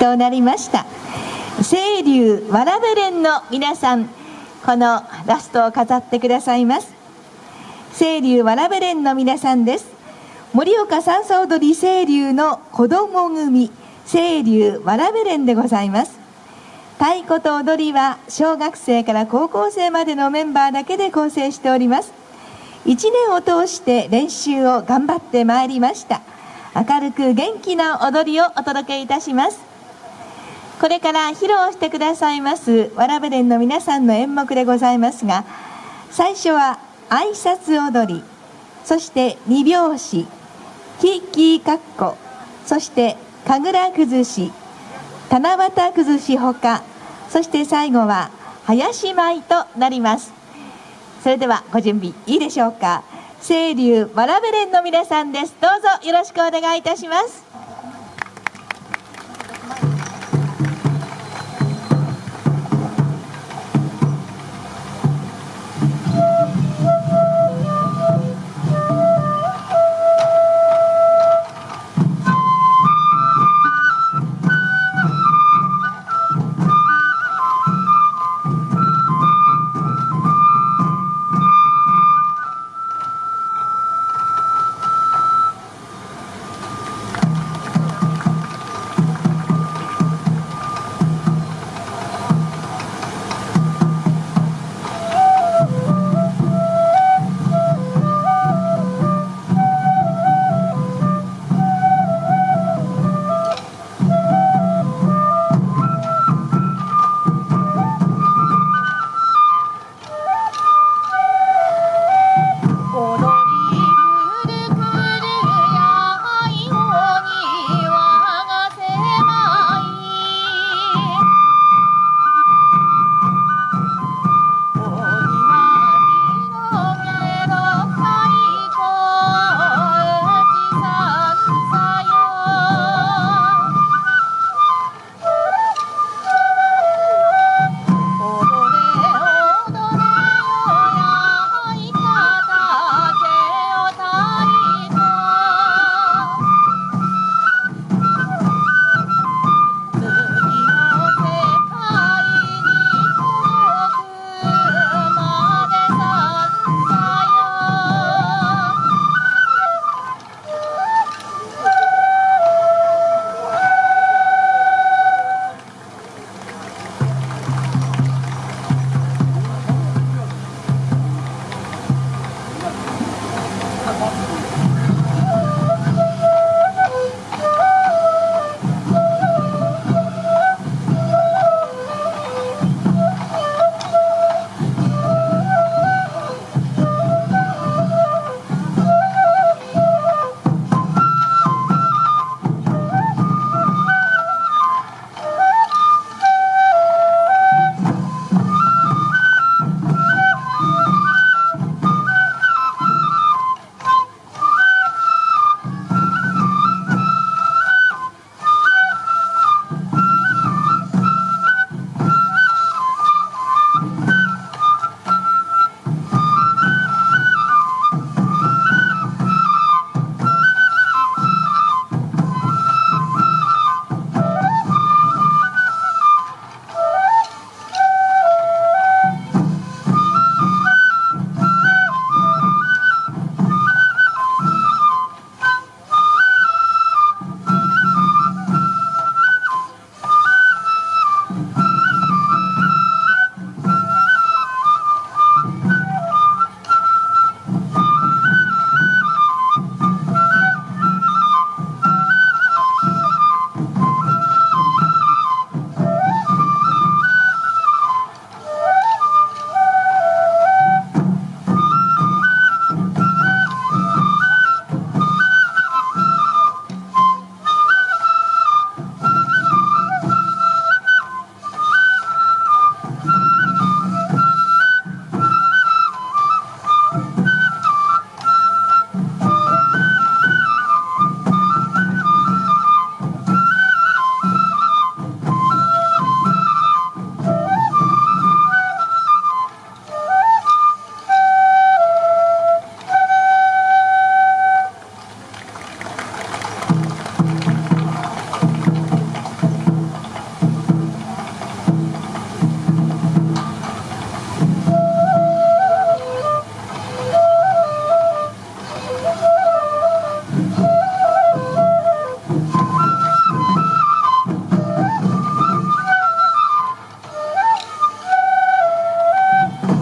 となりました。清流わらべ連の皆さんこのラストを飾ってくださいます。清流わらべ連の皆さんです。盛岡三叉踊り清流の子供組清流わらべ連でございます。太鼓と踊りは小学生から高校生までのメンバーだけで構成しております。1年を通して練習を頑張ってまいりました。明るく元気な踊りをお届けいたします。これから披露してくださいますわらべ連の皆さんの演目でございますが最初は挨拶踊りそして二拍子キーキーカッコそして神楽崩し七夕崩しほかそして最後は林舞となります。それではご準備いいでしょうか。清流わらべ連の皆さんです。どうぞよろしくお願いいたします。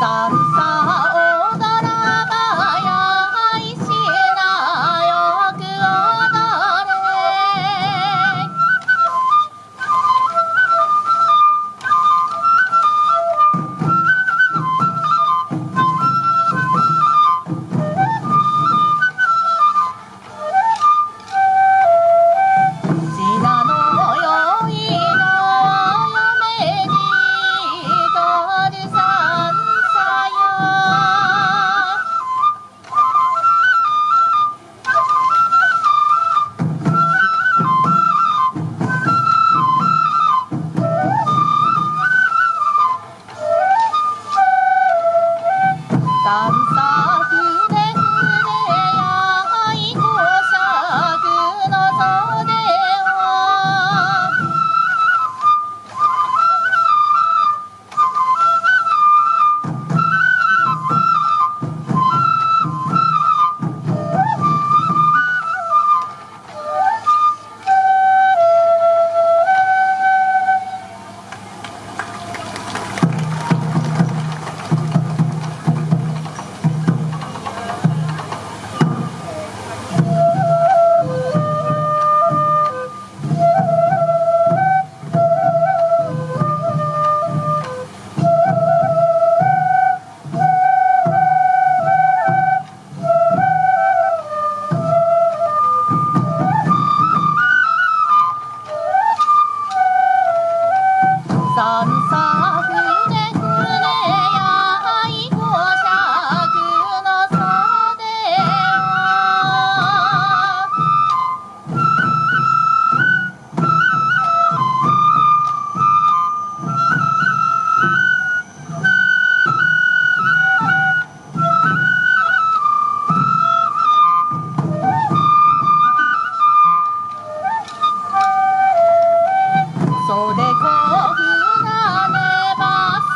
三袖こ船ねば